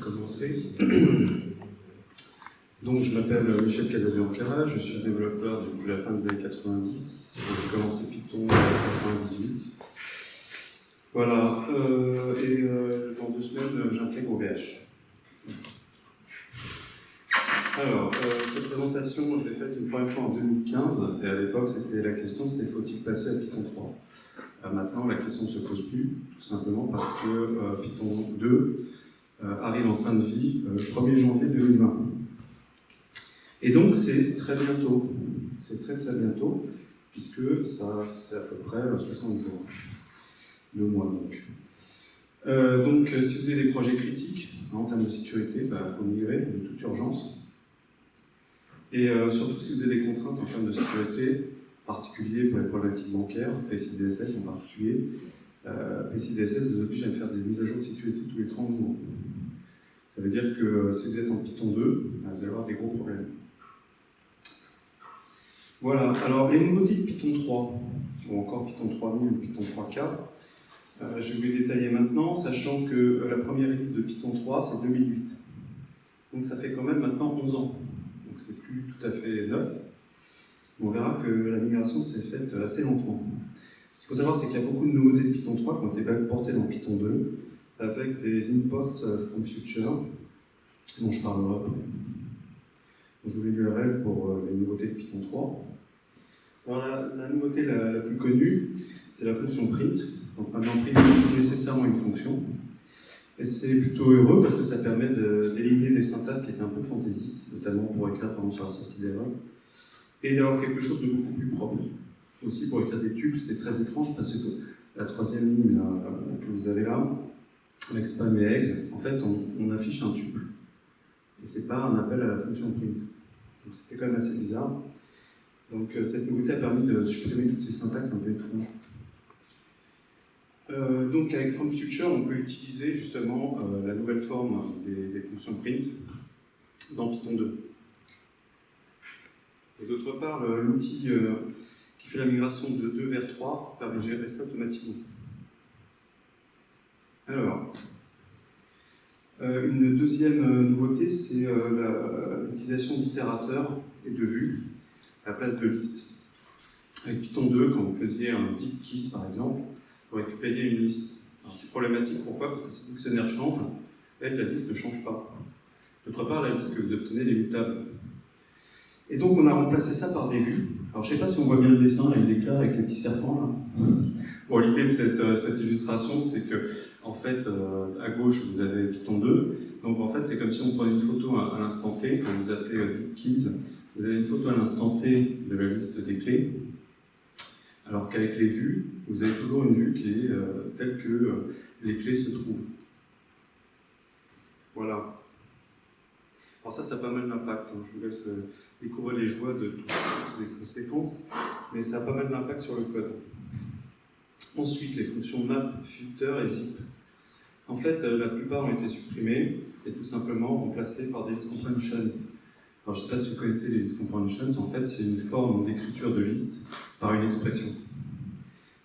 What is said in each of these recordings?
commencer. Donc, je m'appelle Michel Casabianca, je suis développeur depuis la fin des années 90. J'ai commencé Python en 98. Voilà, euh, et euh, dans deux semaines, j'intègre OVH. Alors, euh, cette présentation, je l'ai faite une première fois en 2015, et à l'époque, c'était la question, c'était faut-il passer à Python 3 Maintenant, la question ne se pose plus, tout simplement parce que Python 2 arrive en fin de vie le 1er janvier 2020. Et donc, c'est très bientôt, c'est très très bientôt, puisque ça, c'est à peu près 60 jours, deux mois donc. Euh, donc, si vous avez des projets critiques hein, en termes de sécurité, il bah, faut migrer de toute urgence. Et euh, surtout si vous avez des contraintes en termes de sécurité, particulier pour les problématiques bancaires, PCI-DSS en particulier, euh, PCI-DSS vous oblige à faire des mises à jour de sécurité tous les 30 jours. Ça veut dire que si vous êtes en Python 2, bah, vous allez avoir des gros problèmes. Voilà, alors les nouveautés de Python 3, ou encore Python 3000 ou Python 3K, euh, je vais les détailler maintenant, sachant que euh, la première release de Python 3, c'est 2008. Donc ça fait quand même maintenant 11 ans. Donc c'est plus tout à fait neuf. On verra que la migration s'est faite assez lentement. Ce qu'il faut savoir, c'est qu'il y a beaucoup de nouveautés de Python 3 qui ont été portées dans Python 2, avec des imports euh, from future, dont je parlerai après. Je vous l'URL pour les nouveautés de Python 3. Alors la, nouveauté la, plus connue, c'est la fonction print. Donc maintenant, print est nécessairement une fonction. Et c'est plutôt heureux parce que ça permet d'éliminer des syntaxes qui étaient un peu fantaisistes, notamment pour écrire exemple sur la sortie d'erreur, et d'avoir quelque chose de beaucoup plus propre. Aussi pour écrire des tubes, c'était très étrange parce que la troisième ligne que vous avez là, avec spam et eggs, en fait on, affiche un tuple. Et c'est pas un appel à la fonction print. Donc c'était quand même assez bizarre. Donc euh, cette nouveauté a permis de supprimer toutes ces syntaxes un peu étranges. Euh, donc avec From Future, on peut utiliser justement euh, la nouvelle forme des, fonctions print dans Python 2. Et d'autre part, l'outil qui fait la migration de 2 vers 3 permet de gérer ça automatiquement. Alors, une deuxième nouveauté, c'est l'utilisation d'itérateurs et de vues la place de liste. Avec Python 2, quand vous faisiez un deep keys par exemple, vous récupériez une liste. C'est problématique, pourquoi? Parce que si le dictionnaire change, la liste ne change pas. D'autre part, la liste que vous obtenez est mutable. Et donc on a remplacé ça par des vues. Alors je ne sais pas si on voit bien le dessin, là, il avec le petit serpent. Bon, l'idée de euh, cette illustration, c'est que, en fait, euh, à gauche, vous avez Python 2. Donc en fait, c'est comme si on prenait une photo à, l'instant T, quand vous appelez euh, deep keys, vous avez une photo à l'instant T de la liste des clés, alors qu'avec les vues, vous avez toujours une vue qui est euh, telle que les clés se trouvent. Voilà. Alors ça, ça a pas mal d'impact. Hein. Je vous laisse découvrir les joies de toutes ces conséquences, mais ça a pas mal d'impact sur le code. Ensuite, les fonctions map, filter et zip. En fait, la plupart ont été supprimées et tout simplement remplacées par des comprehensions. Alors, je ne sais pas si vous connaissez les list comprehensions, en fait, c'est une forme d'écriture de liste par une expression.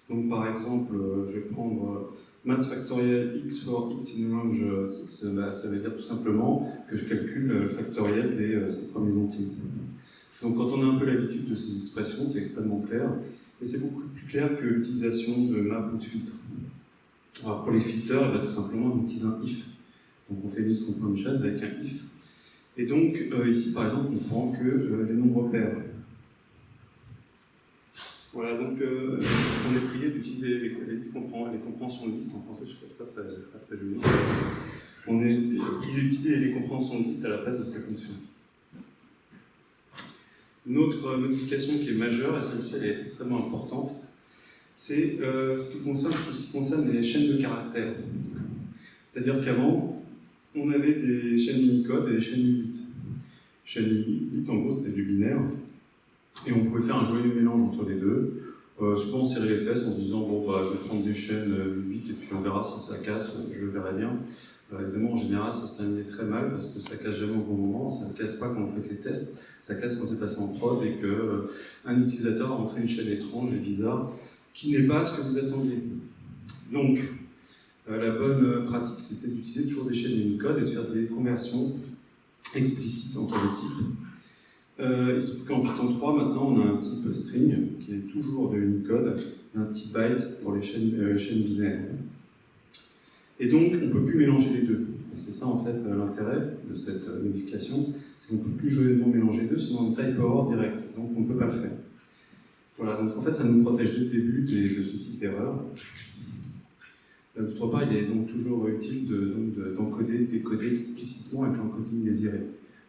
Donc, par exemple, euh, je vais prendre euh, math factoriel x for x in range 6, bah, ça veut dire tout simplement que je calcule le factoriel des 6 euh, premiers entiers. Donc, quand on a un peu l'habitude de ces expressions, c'est extrêmement clair, et c'est beaucoup plus clair que l'utilisation de map ou de filtre. Alors, pour les filters, tout simplement, on utilise un if. Donc, on fait list comprehensions avec un if et donc, euh, ici, par exemple, on prend que euh, les nombres pairs. Voilà, donc euh, on est prié d'utiliser les, les, compréhensions de liste, en français, je ne sais pas très, pas très joli. On est prié d'utiliser les compréhensions de liste à la place de ces fonctions. Une autre modification qui est majeure, et celle-ci elle est extrêmement importante, c'est ce qui concerne tout ce qui concerne les chaînes de caractères. C'est-à-dire qu'avant, on avait des chaînes Unicode et des chaînes Unit. Chaîne Unit, en gros, c'était du binaire. Et on pouvait faire un joyeux mélange entre les deux. Euh, souvent on serrait les fesses en se disant bon bah je vais prendre des chaînes 8 et puis on verra si ça casse, je verrai bien. évidemment en général ça se terminait très mal parce que ça casse jamais au bon moment, ça ne casse pas quand on fait les tests, ça casse quand c'est passé en prod et que un utilisateur a rentré une chaîne étrange et bizarre qui n'est pas ce que vous attendiez. Donc euh, la bonne euh, pratique, c'était d'utiliser toujours des chaînes Unicode et de faire des conversions explicites entre les types. Euh, il se trouve qu'en Python 3, maintenant, on a un type string qui est toujours de Unicode et un type byte pour les chaînes, binaires. Et donc, on ne peut plus mélanger les deux. Et c'est ça, en fait, l'intérêt de cette modification, c'est qu'on ne peut plus joyeusement mélanger les deux, sinon on type error direct. Donc, on ne peut pas le faire. Donc en fait, ça nous protège dès le début de ce type d'erreur. Euh, d'autre part, il est donc toujours utile d'encoder, de, décoder explicitement avec l'encoding désiré.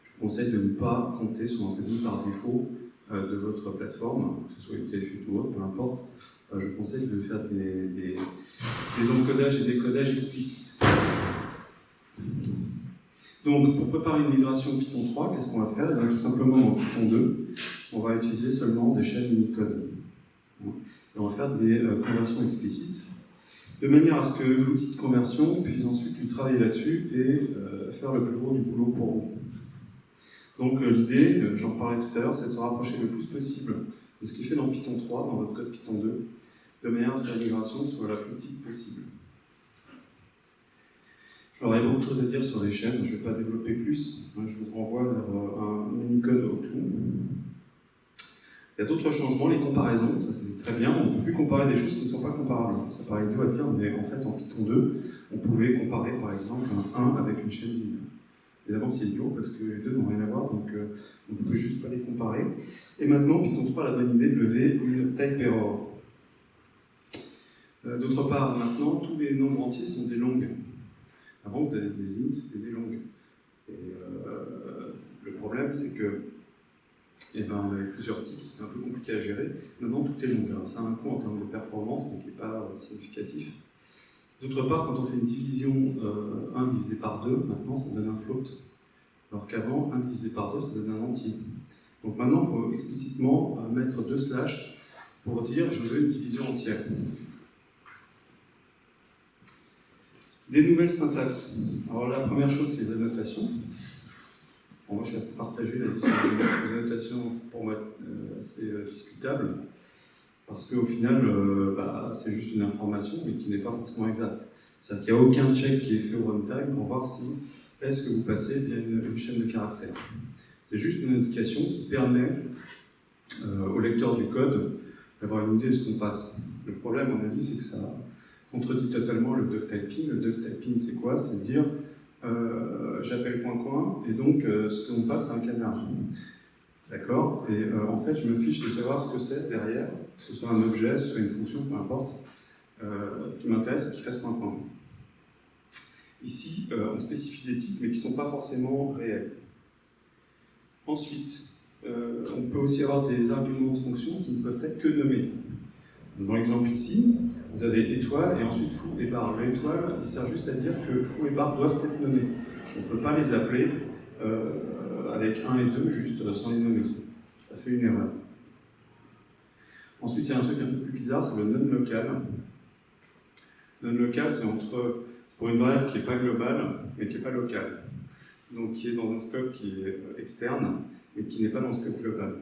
Je vous conseille de ne pas compter sur l'encoding par défaut euh, de votre plateforme, que ce soit UTF-8 ou peu importe. Euh, je vous conseille de faire des, encodages et décodages explicites. Donc, pour préparer une migration Python 3, qu'est-ce qu'on va faire? Eh Tout simplement, dans Python 2, on va utiliser seulement des chaînes Unicode. Et on va faire des conversions explicites de manière à ce que l'outil de conversion puisse ensuite travailler là-dessus et euh, faire le plus gros du boulot pour vous. Donc euh, l'idée, euh, j'en parlais tout à l'heure, c'est de se rapprocher le plus possible de ce qui fait dans Python 3, dans votre code Python 2, de manière à ce que la migration soit la plus petite possible. Alors il y a beaucoup de choses à dire sur les chaînes, je ne vais pas développer plus, je vous renvoie vers un mini-code autour. Y a d'autres changements, les comparaisons, ça c'est très bien, on ne peut plus comparer des choses qui ne sont pas comparables. Ça paraît idiot à dire, mais en fait en Python 2, on pouvait comparer par exemple un 1 avec une chaîne linéaire. Évidemment c'est idiot parce que les deux n'ont rien à voir, donc euh, on ne peut juste pas les comparer. Et maintenant Python 3 a la bonne idée de lever une type error. Euh, d'autre part, maintenant, tous les nombres entiers sont des longues. Avant, vous avez des int, c'était des longues. Et euh, le problème, c'est que et eh ben, on avait plusieurs types, c'était un peu compliqué à gérer. Maintenant, tout est long. ça a un coût en termes de performance, mais qui n'est pas euh, significatif. D'autre part, quand on fait une division 1 euh, divisé par 2, maintenant ça donne un float. Alors qu'avant, 1 divisé par 2, ça donne un entier. Donc maintenant, il faut explicitement euh, mettre deux slash pour dire je veux une division entière. Des nouvelles syntaxes. Alors la première chose, c'est les annotations moi, je suis assez partagé là sur les annotations pour moi euh, assez euh, discutables, parce qu'au final, euh, bah, c'est juste une information, mais qui n'est pas forcément exacte. C'est-à-dire qu'il n'y a aucun check qui est fait au runtime pour voir si est-ce que vous passez bien une, chaîne de caractères. C'est juste une indication qui permet au lecteur du code d'avoir une idée de ce qu'on passe. Le problème, à mon avis, c'est que ça contredit totalement le duck typing. Le duck typing, c'est quoi? C'est dire euh, j'appelle coin coin, et donc euh, ce qu'on passe, c'est un canard. D'accord? Et euh, en fait, je me fiche de savoir ce que c'est derrière, que ce soit un objet, que ce soit une fonction, peu importe. ce qui m'intéresse, c'est qu'il fasse coin coin. Ici, on spécifie des types, mais qui ne sont pas forcément réels. Ensuite, on peut aussi avoir des arguments de fonction qui ne peuvent être que nommés. Dans l'exemple ici, vous avez étoile et ensuite fou et barre. L'étoile, il sert juste à dire que fou et barre doivent être nommés. On ne peut pas les appeler euh, avec 1 et 2 juste sans les nommer. Ça fait une erreur. Ensuite, il y a un truc un peu plus bizarre, c'est le non-local. Non-local, c'est entre, pour une variable qui n'est pas globale, mais qui n'est pas locale. Donc qui est dans un scope qui est externe, mais qui n'est pas dans le scope global.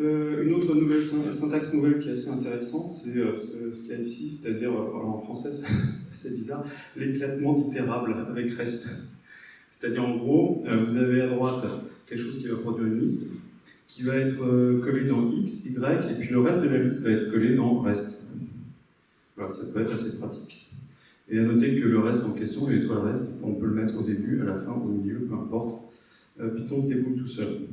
Euh, une autre syntaxe nouvelle qui est assez intéressante, c'est euh, ce, qu'il y a ici, c'est-à-dire, euh, en français c'est bizarre, l'éclatement d'itérable avec reste. C'est-à-dire en gros, vous avez à droite quelque chose qui va produire une liste, qui va être collé dans X, Y, et puis le reste de la liste va être collé dans reste. Voilà, ça peut être assez pratique. Et à noter que le reste en question, l'étoile reste, on peut le mettre au début, à la fin, au milieu, peu importe. Python se débrouille tout seul.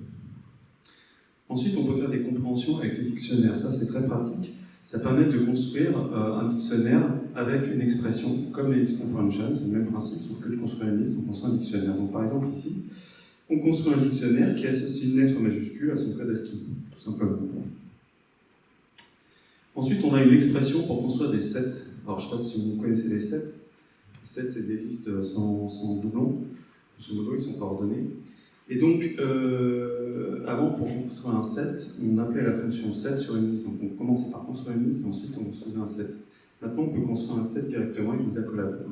Ensuite, on peut faire des compréhensions avec les dictionnaires. Ça, c'est très pratique. Ça permet de construire euh, un dictionnaire avec une expression, comme les list comprehension, c'est le même principe, sauf que de construire une liste, on construit un dictionnaire. Donc, par exemple, ici, on construit un dictionnaire qui associe une lettre majuscule à son code ASCII, tout simplement. Ensuite, on a une expression pour construire des sets. Alors, je ne sais pas si vous connaissez les sets. Les sets, c'est des listes sans, sans doublons. Grosso modo, ils sont coordonnés. Et donc, avant, pour construire un set, on appelait la fonction set sur une liste. Donc on commençait par construire une liste et ensuite on construisait un set. Maintenant, on peut construire un set directement avec des accolades.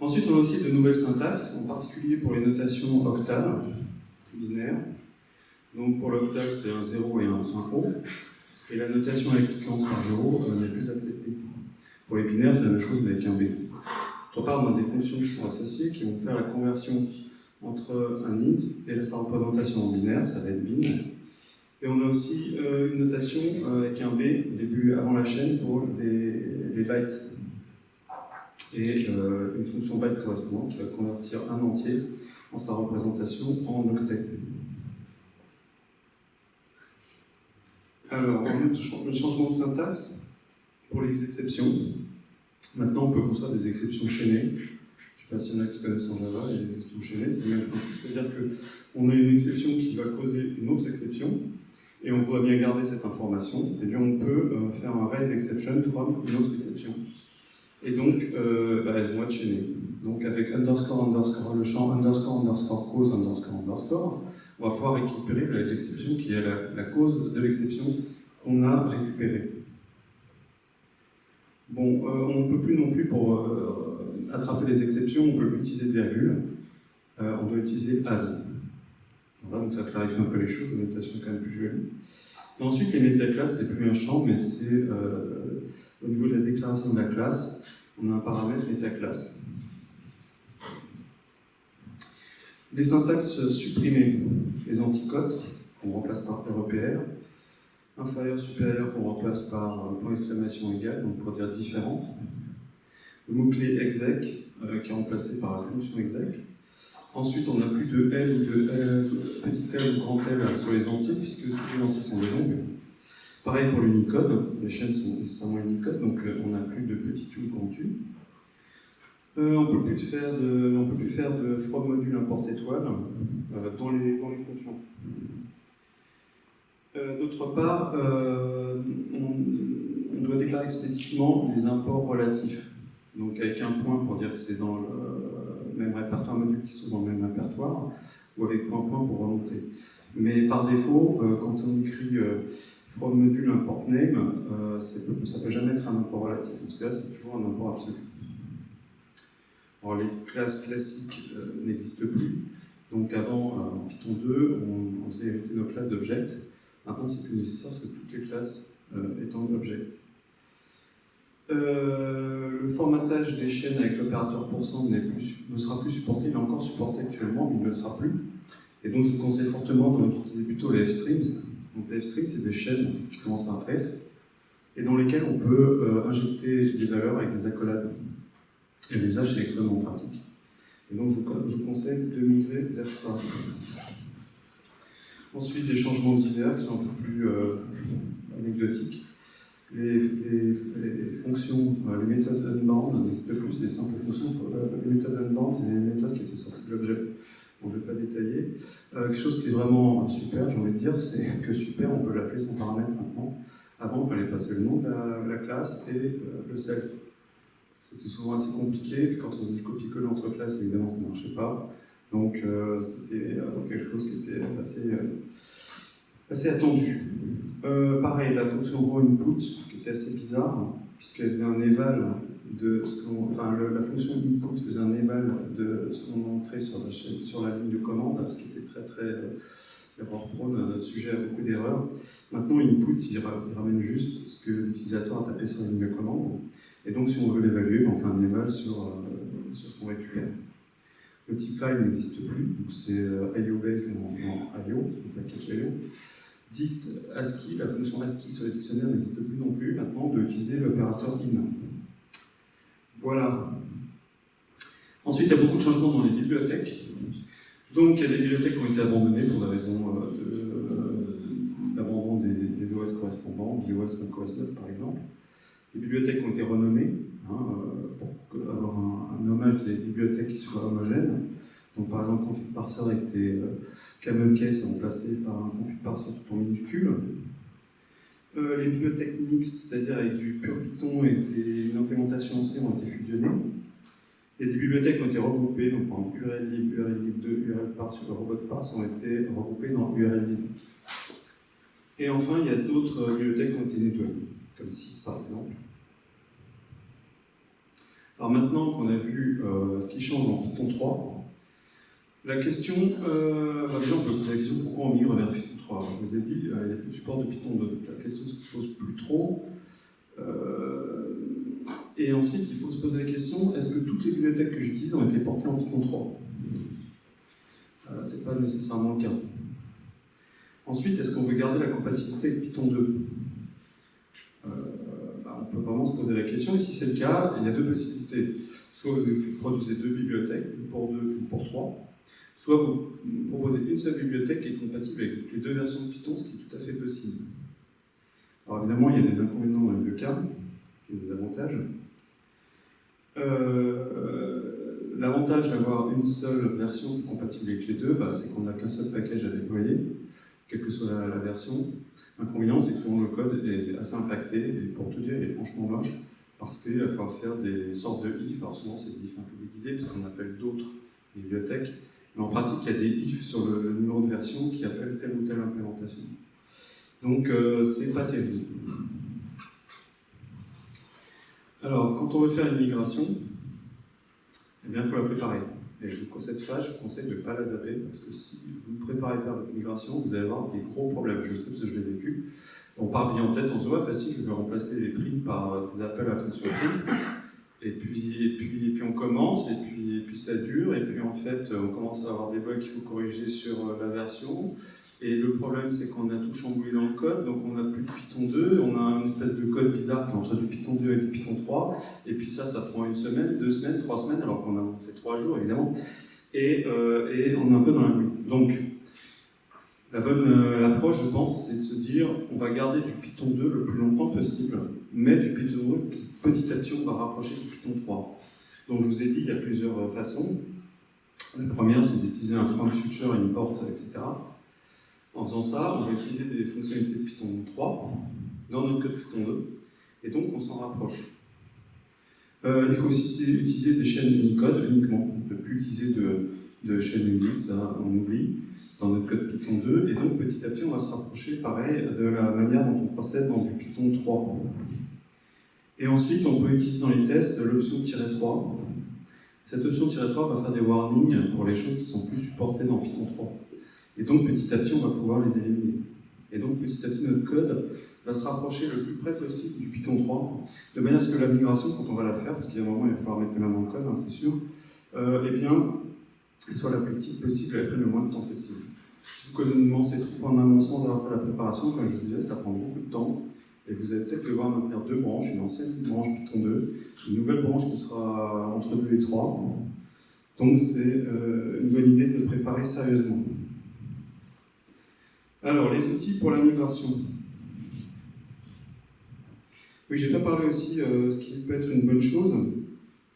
Ensuite, on a aussi de nouvelles syntaxes, en particulier pour les notations octales, binaires. Donc pour l'octave, c'est un 0 et un, O. Et la notation avec qui commence par 0 n'est plus acceptée. Pour les binaires, c'est la même chose, mais avec un B. D'autre part, on a des fonctions qui sont associées, qui vont faire la conversion entre un int et sa représentation en binaire, ça va être bin. Et on a aussi euh, une notation euh, avec un B, début avant la chaîne, pour les, les bytes et euh, une fonction byte correspondante qui va convertir un entier en sa représentation en octet. Alors, le changement de syntaxe pour les exceptions. Maintenant, on peut construire des exceptions chaînées. Je ne sais pas s'il y en a qui connaissent en Java, les exceptions chaînées, c'est le même principe. C'est-à-dire qu'on a une exception qui va causer une autre exception, et on voudrait bien garder cette information, et bien on peut euh, faire un raise exception from une autre exception. Et donc, euh, bah, elles vont être chaînées. Donc avec underscore, underscore, le champ underscore, underscore, cause, underscore, underscore, on va pouvoir récupérer l'exception qui est la, cause de l'exception qu'on a récupérée. Bon, euh, on ne peut plus non plus, pour euh, attraper les exceptions, on ne peut plus utiliser de virgule, on doit utiliser as. Voilà, donc ça clarifie un peu les choses, la notation est quand même plus jolie. ensuite, les métaclasses, c'est plus un champ, mais c'est au niveau de la déclaration de la classe, on a un paramètre métaclasse. Les syntaxes supprimées, les anticotes, qu'on remplace par REPR, inférieur, supérieur, qu'on remplace par point d'exclamation égal, donc pour dire différent. Le mot-clé exec, euh, qui est remplacé par la fonction exec. Ensuite, on n'a plus de L ou de L, petit L ou grand L sur les entiers, puisque tous les entiers sont des longues. Pareil pour l'Unicode, les chaînes sont nécessairement Unicode, donc euh, on n'a plus de petit U grand U. On ne peut, plus faire de from module import étoile euh, dans, les, fonctions. D'autre part, on, doit déclarer explicitement les imports relatifs. Donc avec un point pour dire que c'est dans le même répertoire module qui sont dans le même répertoire, ou avec point point pour remonter. Mais par défaut, quand on écrit from module import name, euh, ça ne peut jamais être un import relatif. Donc là, c'est toujours un import absolu. Alors les classes classiques euh, n'existent plus. Donc avant, euh, en Python 2, on, faisait hériter nos classes d'objects. Maintenant, c'est plus nécessaire parce que toutes les classes étant object. le formatage des chaînes avec l'opérateur pourcent ne sera plus supporté, il est encore supporté actuellement, mais il ne le sera plus. Et donc je vous conseille fortement d'utiliser plutôt les f-strings, donc les strings, c'est des chaînes qui commencent par F, et dans lesquelles on peut euh, injecter des valeurs avec des accolades. Et l'usage, c'est extrêmement pratique. Et donc, je, vous conseille de migrer vers ça. Ensuite, des changements divers qui sont un peu plus euh, anecdotiques. Les, fonctions, euh, les méthodes unbound n'existent plus, c'est des simples fonctions. les méthodes unbound, c'est des méthodes qui étaient sorties de l'objet je ne vais pas détailler. Euh, quelque chose qui est vraiment super, j'ai envie de dire, c'est que super, on peut l'appeler sans paramètre maintenant. Avant, il fallait passer le nom de la, classe et euh, le self. C'était souvent assez compliqué, quand on faisait le copier-coller entre classes, évidemment, ça ne marchait pas. Donc, euh, c'était quelque chose qui était assez, assez attendu. pareil, la fonction raw input, qui était assez bizarre, puisqu'elle faisait un eval de ce qu'on, enfin, la fonction input faisait un éval de ce qu'on entrait sur la, sur la ligne de commande, ce qui était très très euh, erreur prone, sujet à beaucoup d'erreurs. Maintenant, input, il, ramène juste ce que l'utilisateur a tapé sur la ligne de commande. Et donc, si on veut l'évaluer, ben, on fait un éval sur, euh, sur ce qu'on récupère. Le type file n'existe plus, donc c'est euh, IO-based en, IO, package IO. Dict ASCII, la fonction ASCII sur les dictionnaires n'existe plus non plus. Maintenant, utiliser l'opérateur in. Voilà. Ensuite, il y a beaucoup de changements dans les bibliothèques. Donc, il y a des bibliothèques qui ont été abandonnées pour des raisons euh, d'abandon des, OS correspondants, BIOS OS 9 par exemple. Les bibliothèques ont été renommées hein, euh, pour avoir un, hommage des bibliothèques qui soient homogènes. Donc, par exemple, config parser était euh, camel case remplacé par un config parser tout en minuscule. Euh, les bibliothèques mixtes, c'est-à-dire avec du pur Python et des, une implémentation C ont été fusionnées. Et des bibliothèques ont été regroupées, donc en URL lib, URL lib 2, URL parse, robot parse ont été regroupées dans URL lib. Et enfin, il y a d'autres bibliothèques qui ont été nettoyées, comme 6 par exemple. Alors maintenant qu'on a vu euh, ce qui change en Python 3, la question, euh, bah déjà on peut se poser la question pourquoi on migre vers Python 3 Je vous ai dit, euh, il n'y a plus de support de Python 2, la question se pose plus trop. Euh, et ensuite, il faut se poser la question, est-ce que toutes les bibliothèques que j'utilise ont été portées en Python 3 euh, Ce n'est pas nécessairement le cas. Ensuite, est-ce qu'on veut garder la compatibilité avec Python 2 euh, bah, On peut vraiment se poser la question, et si c'est le cas, il y a deux possibilités. Soit vous produisez deux bibliothèques, une pour deux, une pour trois, soit vous proposez une seule bibliothèque qui est compatible avec les deux versions de Python, ce qui est tout à fait possible. Alors évidemment, il y a des inconvénients dans les deux cas, et des avantages. Euh, l'avantage d'avoir une seule version compatible avec les deux, bah, c'est qu'on n'a qu'un seul package à déployer, quelle que soit la, version. L'inconvénient, c'est que souvent le code est assez impacté, et pour tout dire, il est franchement moche, parce qu'il va falloir faire des sortes de if, alors souvent c'est des if un peu déguisés, puisqu'on appelle d'autres bibliothèques, mais en pratique, il y a des if sur le, numéro de version qui appellent telle ou telle implémentation. Donc, euh, c'est pas terrible. Alors, quand on veut faire une migration, eh il faut la préparer. Et je vous, conseille de ne pas la zapper, parce que si vous ne préparez pas votre migration, vous allez avoir des gros problèmes. Je sais parce que je l'ai vécu. On part bien en tête, on se voit facile, je vais remplacer les prints par des appels à fonction print. Et puis, et puis, et puis on commence, et puis, et puis ça dure, et puis en fait, on commence à avoir des bugs qu'il faut corriger sur euh, la version. Et le problème, c'est qu'on a tout chamboulé dans le code, donc on n'a plus de Python 2, on a une espèce de code bizarre qui est entre du Python 2 et du Python 3, et puis ça, ça prend une semaine, deux semaines, trois semaines, alors qu'on a c'est trois jours évidemment, et, euh, et, on est un peu dans la mise. Donc, la bonne euh, approche, je pense, c'est de se dire, on va garder du Python 2 le plus longtemps possible, mais du Python 2, petit à petit, on va rapprocher du Python 3. Donc, je vous ai dit, il y a plusieurs euh, façons. La première, c'est d'utiliser un from future, import, etc. En faisant ça, on va utiliser des fonctionnalités de Python 3 dans notre code Python 2, et donc on s'en rapproche. Euh, il faut aussi utiliser des chaînes Unicode uniquement, ne plus utiliser de, de chaînes uniques, ça on oublie, dans notre code Python 2, et donc petit à petit on va se rapprocher, pareil, de la manière dont on procède dans du Python 3. Et ensuite, on peut utiliser dans les tests l'option "-3". Cette option "-3 va faire des warnings pour les choses qui sont plus supportées dans Python 3. Et donc petit à petit, on va pouvoir les éliminer. Et donc petit à petit, notre code va se rapprocher le plus près possible du Python 3, de manière à ce que la migration, quand on va la faire, parce qu'il y a un il va falloir mettre les mains dans le code, hein, c'est sûr, euh, eh bien, elle soit la plus petite possible et elle prenne le moins de temps possible. Si vous commencez trop en amont sans avoir fait la préparation, comme je vous disais, ça prend beaucoup de temps, et vous allez peut-être devoir maintenir deux branches, une ancienne branche Python 2, une nouvelle branche qui sera entre 2 et 3. Donc c'est euh, une bonne idée de préparer sérieusement. Alors, les outils pour la migration. Oui, j'ai pas parlé aussi, euh, ce qui peut être une bonne chose,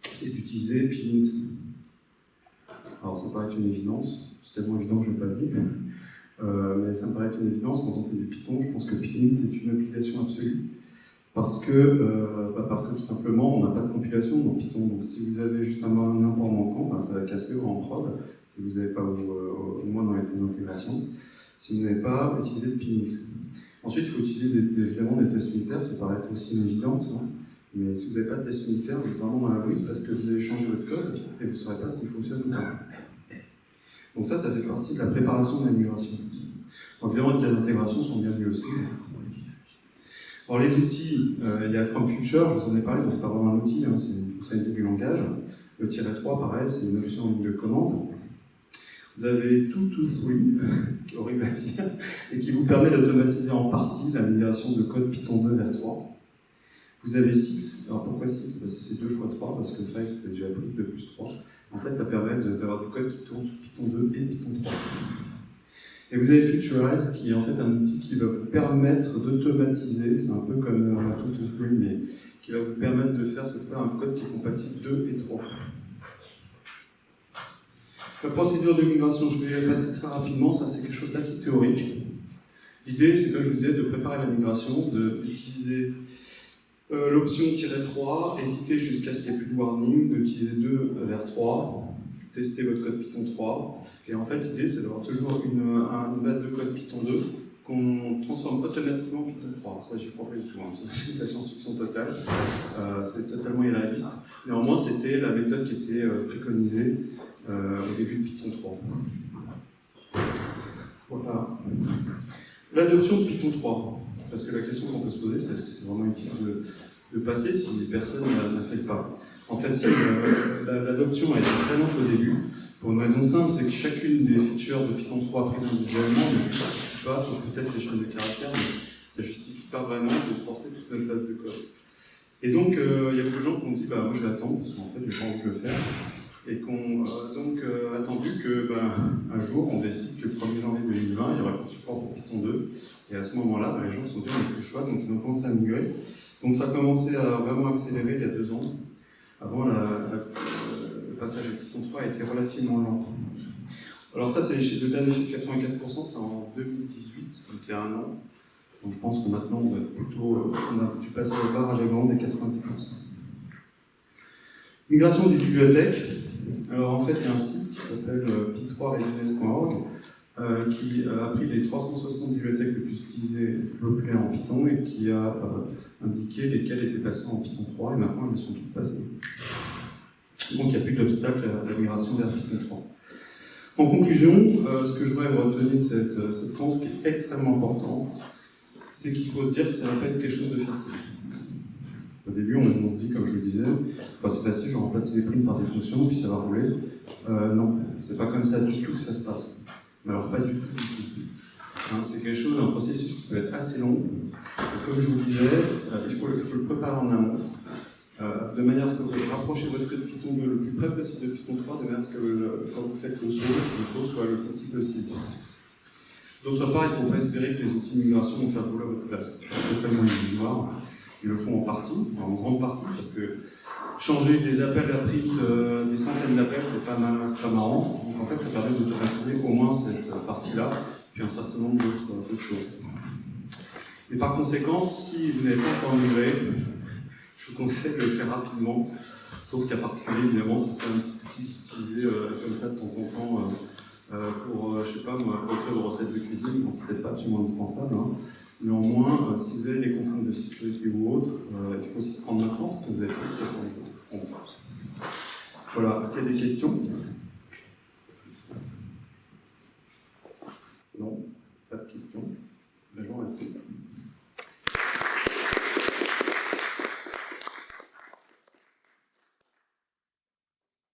c'est d'utiliser Pylint. Alors, ça paraît une évidence, c'est tellement évident que je ne vais pas le dire, euh, mais ça me paraît une évidence quand on fait du Python, je pense que Pylint est une application absolue. Parce que, euh, bah, parce que tout simplement, on n'a pas de compilation dans Python. Donc si vous avez juste un, import manquant, bah, ça va casser en prod, si vous n'avez pas au, au, moins dans les intégrations si vous n'avez pas utilisé de Pylint. Ensuite, il faut utiliser évidemment des tests unitaires, ça paraît aussi une évidence, hein. mais si vous n'avez pas de tests unitaires, vous êtes vraiment dans la brise parce que vous avez changé votre code et vous ne saurez pas s'il fonctionne ou pas. Donc ça, ça fait partie de la préparation de la migration. évidemment, les intégrations sont bienvenues aussi. Alors les outils, euh, il y a From Future, je vous en ai parlé, mais c'est pas vraiment un outil, hein, c'est une fonctionnalité du langage. Le tiret 3, pareil, c'est une option en ligne de commande. Vous avez tout, oui, qui est horrible à dire, et qui vous permet d'automatiser en partie la migration de code Python 2 vers 3. Vous avez 6, alors pourquoi 6 Parce que c'est 2 fois 3, parce que 5 c'était déjà pris, 2 plus 3. En fait, ça permet d'avoir du code qui tourne sous Python 2 et Python 3. Et vous avez Futurize, qui est en fait un outil qui va vous permettre d'automatiser, c'est un peu comme un tout, tout, mais qui va vous permettre de faire cette fois un code qui est compatible 2 et 3. La procédure de migration, je vais passer très rapidement, ça c'est quelque chose d'assez théorique. L'idée, c'est comme je vous disais, de préparer la migration, d'utiliser Euh, l'option -3, éditer jusqu'à ce qu'il n'y ait plus de warning, d'utiliser 2 vers 3, tester votre code Python 3. Et en fait, l'idée, c'est d'avoir toujours une, base de code Python 2 qu'on transforme automatiquement en Python 3. Ça, j'y crois pas du tout. C'est la science-fiction totale. Euh, c'est totalement irréaliste. Néanmoins, c'était la méthode qui était euh, préconisée au début de Python 3. Voilà. L'adoption de Python 3. Parce que la question qu'on peut se poser, c'est est-ce que c'est vraiment utile de, de, passer si personne n'a fait pas? En fait, l'adoption a été très lente au début, pour une raison simple, c'est que chacune des features de Python 3 prises individuellement ne justifie pas, sauf peut-être les chaînes de caractères, mais ça ne justifie pas vraiment de porter toute notre base de code. Et donc, euh, il y a beaucoup de gens qui ont dit, bah, moi je vais attendre, parce qu'en fait, je n'ai pas envie de le faire. Et qu'on a donc euh, attendu que, bah, un jour, on décide que le 1er janvier 2020, il y aura plus de support pour Python 2. Et à ce moment-là, bah, les gens se sont dit, plus le choix, donc ils ont commencé à migrer. Donc ça a commencé à vraiment accélérer il y a deux ans. Avant, le passage à Python 3 a été relativement lent. Alors ça, c'est le dernier chiffre 84%, c'est en 2018, donc il y a un an. Donc je pense que maintenant, on a plutôt, on a dû passer le bar à l'événement des 90%. Migration des bibliothèques. Alors en fait, il y a un site qui s'appelle euh, py3readiness.org euh, qui a pris les 360 bibliothèques les plus utilisées, plus en Python et qui a euh, indiqué lesquelles étaient passées en Python 3 et maintenant elles sont toutes passées. Donc il n'y a plus d'obstacle à la migration vers Python 3. En conclusion, ce que je voudrais retenir de cette, cette qui est extrêmement important, c'est qu'il faut se dire que ça va pas être quelque chose de facile. Au début, on, se dit, comme je le disais, bah, c'est facile, je remplace les primes par des fonctions, puis ça va rouler. Euh, non, c'est pas comme ça du tout que ça se passe. Mais alors, pas du tout. Hein, c'est quelque chose, un processus qui peut être assez long. Comme je vous disais, euh, il, faut, le préparer en amont, euh, de manière à ce que vous rapprochez votre code Python 2 le plus près possible de Python 3, de manière à ce que quand vous faites le saut, le saut soit le plus petit possible. D'autre part, il ne faut pas espérer que les outils de migration vont faire boulot à votre place. C'est totalement illusoire. Ils le font en partie, en grande partie, parce que changer des appels à print, euh, des centaines d'appels, c'est pas, pas marrant. Donc en fait, ça permet d'automatiser au moins cette partie-là, puis un certain nombre d'autres choses. Et par conséquent, si vous n'avez pas encore migré, je vous conseille de le faire rapidement, sauf qu'à particulier, évidemment, si c'est un petit outil utilisé euh, comme ça de temps en temps, euh, pour, je sais pas moi, pour vos recettes de cuisine, bon, c'est peut-être pas absolument indispensable. Hein. Néanmoins, euh, si vous avez des contraintes de sécurité ou autres, euh, il faut s'y prendre maintenant parce que vous avez plus de 60 jours. Voilà, est-ce qu'il y a des questions? Non Pas de questions Je.